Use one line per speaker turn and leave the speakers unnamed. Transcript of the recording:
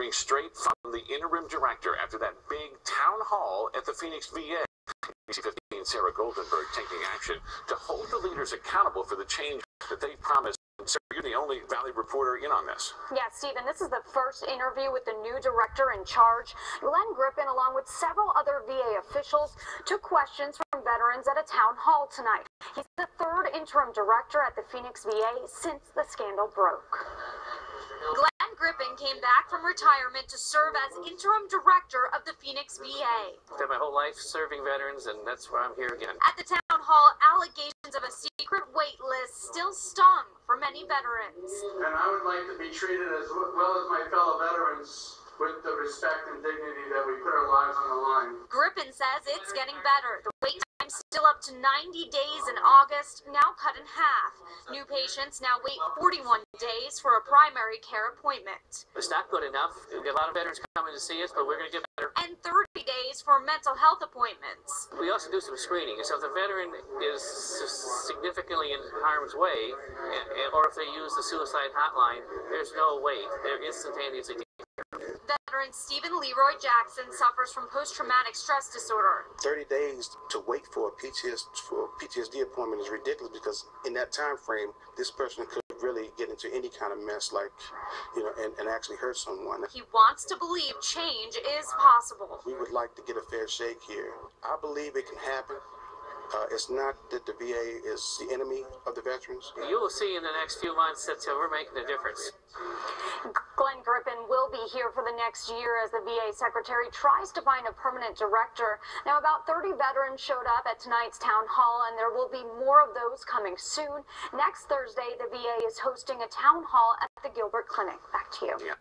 hearing straight from the interim director after that big town hall at the Phoenix VA. ABC 15 Sarah Goldenberg taking action to hold the leaders accountable for the change that they promised. Sarah, you're the only Valley reporter in on this.
Yeah, Stephen, this is the first interview with the new director in charge. Glenn Griffin, along with several other VA officials, took questions from veterans at a town hall tonight. He's the third interim director at the Phoenix VA since the scandal broke.
Glenn Griffin came back from retirement to serve as interim director of the Phoenix VA.
Spent my whole life serving veterans, and that's why I'm here again.
At the town hall, allegations of a secret wait list still stung for many veterans.
And I would like to be treated as well as my fellow veterans with the respect and dignity that we put our lives on the line.
Griffin says it's getting better. The wait time still up to 90 days in August, now cut in half. New patients now wait 41 days for a primary care appointment.
It's not good enough. We get a lot of veterans coming to see us, but we're going to get better.
And 30 days for mental health appointments.
We also do some screening. So if the veteran is significantly in harm's way, or if they use the suicide hotline, there's no wait. They're instantaneously
Veteran Stephen Leroy Jackson suffers from post-traumatic stress disorder.
30 days to wait for a PTSD, for a PTSD appointment is ridiculous because in that time frame, this person could really get into any kind of mess like, you know, and, and actually hurt someone.
He wants to believe change is possible.
We would like to get a fair shake here. I believe it can happen. Uh, it's not that the VA is the enemy of the veterans.
You will see in the next few months that uh, we're making a difference.
Glenn Griffin will be here for the next year as the VA secretary tries to find a permanent director. Now, about 30 veterans showed up at tonight's town hall, and there will be more of those coming soon. Next Thursday, the VA is hosting a town hall at the Gilbert Clinic. Back to you.
Yeah.